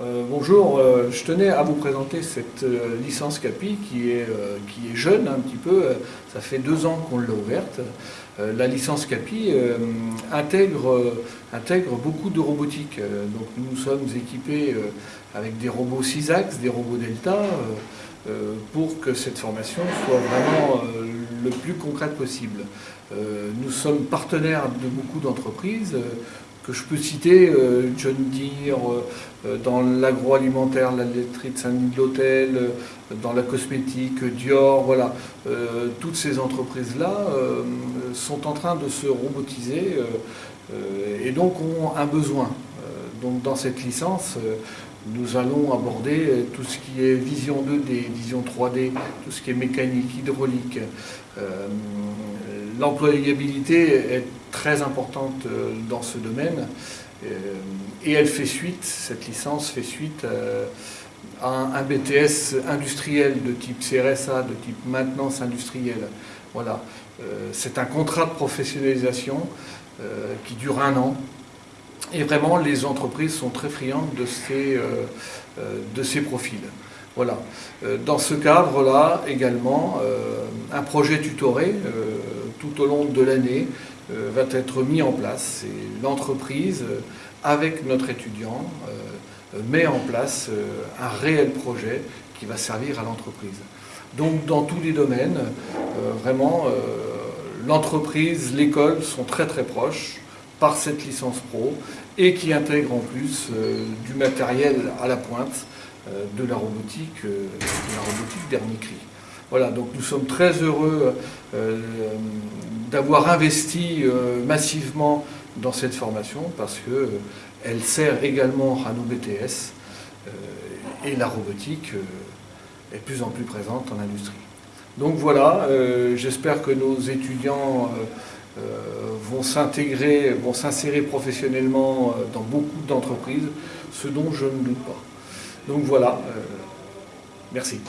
bonjour, euh, je tenais à vous présenter cette euh, licence CAPI qui est, euh, jeune un petit peu, ça fait deux ans qu'on l'a ouverte. la licence CAPI intègre, intègre beaucoup de robotique. donc nous sommes équipés avec des robots 6 axes, des robots Delta, pour que cette formation soit vraiment le plus concrète possible. nous sommes partenaires de beaucoup d'entreprises que je peux citer, euh, John Deere, euh, euh, dans l'agroalimentaire, la laiterie de Saint-Denis de l'Hôtel, dans la cosmétique, Dior, voilà. toutes ces entreprises-là sont en train de se robotiser et donc ont un besoin. donc dans cette licence, nous allons aborder tout ce qui est vision 2D, vision 3D, tout ce qui est mécanique, hydraulique. L'employabilité est très importante euh, dans ce domaine euh, et elle fait suite, cette licence fait suite euh, à un BTS industriel de type CRSA, de type maintenance industrielle. Voilà, c'est un contrat de professionnalisation qui dure un an et vraiment les entreprises sont très friandes de ces, de ces profils. Voilà. Dans ce cadre-là, également, un projet tutoré tout au long de l'année euh, va être mis en place. L'entreprise, euh, avec notre étudiant, euh, met en place un réel projet qui va servir à l'entreprise. Donc dans tous les domaines, vraiment, l'entreprise, l'école sont très très proches par cette licence pro et qui intègre en plus du matériel à la pointe de la robotique, de la robotique dernier cri. Voilà, donc nous sommes très heureux d'avoir investi euh, massivement dans cette formation parce qu'elle euh, sert également à nos BTS euh, et la robotique est plus en plus présente en industrie. Donc voilà, j'espère que nos étudiants vont s'intégrer, vont s'insérer professionnellement dans beaucoup d'entreprises, ce dont je ne doute pas. Donc voilà, merci.